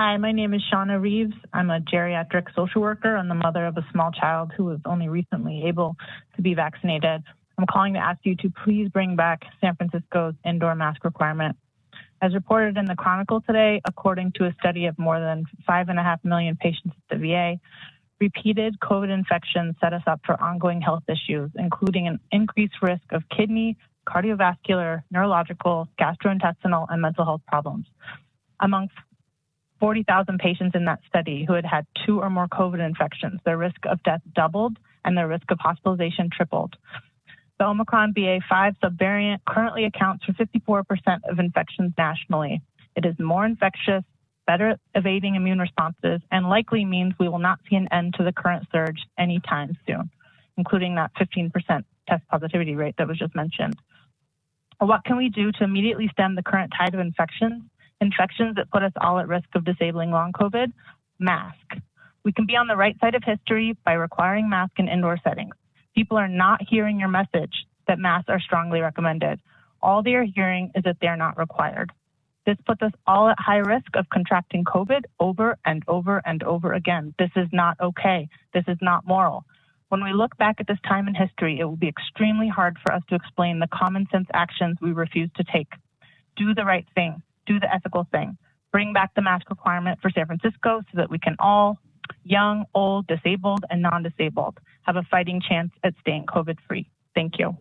Hi, my name is Shauna Reeves. I'm a geriatric social worker and the mother of a small child who was only recently able to be vaccinated. I'm calling to ask you to please bring back San Francisco's indoor mask requirement. As reported in the Chronicle today, according to a study of more than five and a half million patients at the VA, repeated COVID infections set us up for ongoing health issues, including an increased risk of kidney, cardiovascular, neurological, gastrointestinal, and mental health problems. Among 40,000 patients in that study who had had two or more COVID infections, their risk of death doubled and their risk of hospitalization tripled. The Omicron BA5 subvariant currently accounts for 54% of infections nationally. It is more infectious, better evading immune responses, and likely means we will not see an end to the current surge anytime soon, including that 15% test positivity rate that was just mentioned. What can we do to immediately stem the current tide of infections? Infections that put us all at risk of disabling long COVID? Mask. We can be on the right side of history by requiring masks in indoor settings. People are not hearing your message that masks are strongly recommended. All they are hearing is that they're not required. This puts us all at high risk of contracting COVID over and over and over again. This is not okay. This is not moral. When we look back at this time in history, it will be extremely hard for us to explain the common sense actions we refuse to take. Do the right thing. Do the ethical thing. Bring back the mask requirement for San Francisco so that we can all, young, old, disabled, and non-disabled, have a fighting chance at staying COVID free. Thank you.